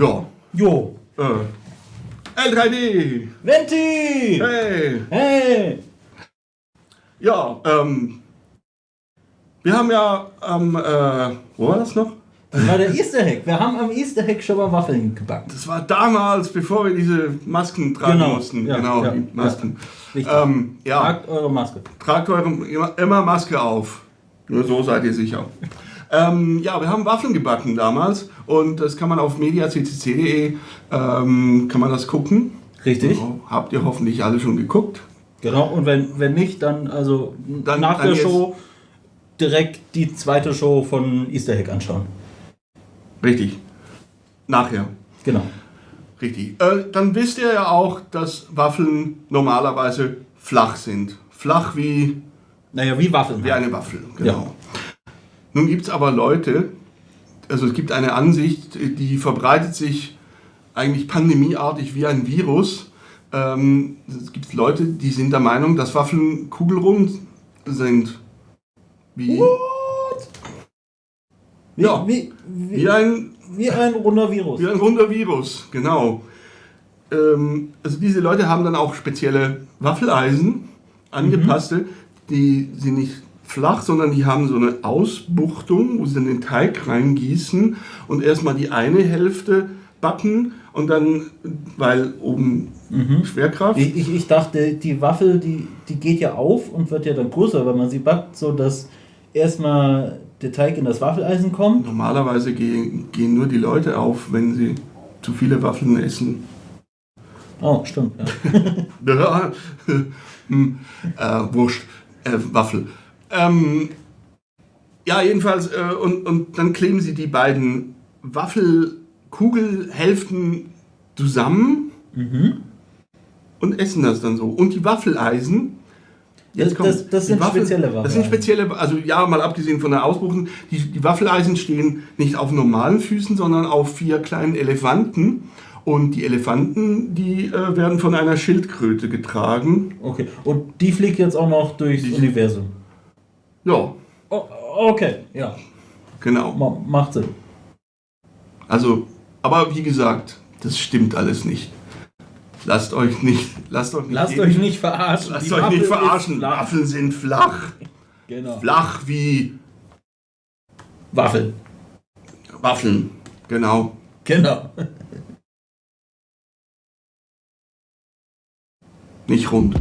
Jo. Äh, L3D! Venti! Hey! Hey! Ja, ähm. Wir haben ja am, äh, wo war das noch? Das war der Easter Hack. Wir haben am Easter Hack schon mal Waffeln gebacken. Das war damals, bevor wir diese Masken tragen Genau, mussten. ja, genau, ja, die Masken. Richtig. Ähm, ja, Tragt eure Maske. tragt eure immer Maske auf. Nur so seid ihr sicher. Ähm, ja, wir haben Waffeln gebacken damals und das kann man auf mediaccc.de ähm, kann man das gucken. Richtig. Genau. Habt ihr hoffentlich alle schon geguckt? Genau, und wenn, wenn nicht, dann also Dann- nach dann der Show direkt die zweite Show von Easter Hack anschauen. Richtig. Nachher. Genau. Richtig. Äh, dann wisst ihr ja auch, dass Waffeln normalerweise flach sind. Flach wie, Naja, wie Waffeln. wie eine Waffel. Genau. Nun gibt es aber Leute, also es gibt eine Ansicht, die verbreitet sich eigentlich pandemieartig wie ein Virus. Ähm, es gibt Leute, die sind der Meinung, dass Waffeln kugelrund sind. Wie, Wie, Ja. wie, wie, wie, ein, wie ein runder Virus. wie ein runder Virus, genau. Ähm, also diese Leute haben dann auch spezielle Waffeleisen, angepasste, die sind nicht flach, sondern die haben so eine Ausbuchtung, wo sie dann den Teig reingießen und erstmal die eine Hälfte backen und dann, weil oben Schwerkraft. Ich, ich, ich dachte, die Waffel, die, die geht ja auf und wird ja dann größer, wenn man sie backt, so dass erstmal der Teig in das Waffeleisen kommt. Normalerweise gehen, gehen nur die Leute auf, wenn sie zu viele Waffeln essen. Oh, stimmt. Ja. Hm, äh, Wurst, äh, Waffel. Ähm, ja, jedenfalls, äh, und, und dann kleben sie die beiden Waffelkugelhälften zusammen und essen das dann so. Und die Waffeleisen. Das- das- das die sind spezielle Das sind Waffeleisen. spezielle, also ja, mal abgesehen von der Ausbuchtung, die, die Waffeleisen stehen nicht auf normalen Füßen, sondern auf vier kleinen Elefanten. Und die Elefanten, die äh, werden von einer Schildkröte getragen. Okay. Und die fliegt jetzt auch noch durchs Die- Universum. Ja, Oh, okay, ja. genau. Ma macht Sinn. Also, aber wie gesagt, das stimmt alles nicht. Lasst euch nicht, lasst euch nicht, Lasst jeden- euch nicht verarschen. lasst Die euch Waffel nicht verarschen. Waffeln sind flach. Genau. Flach wie Waffel. Waffeln. Genau. Genau. Nicht rund.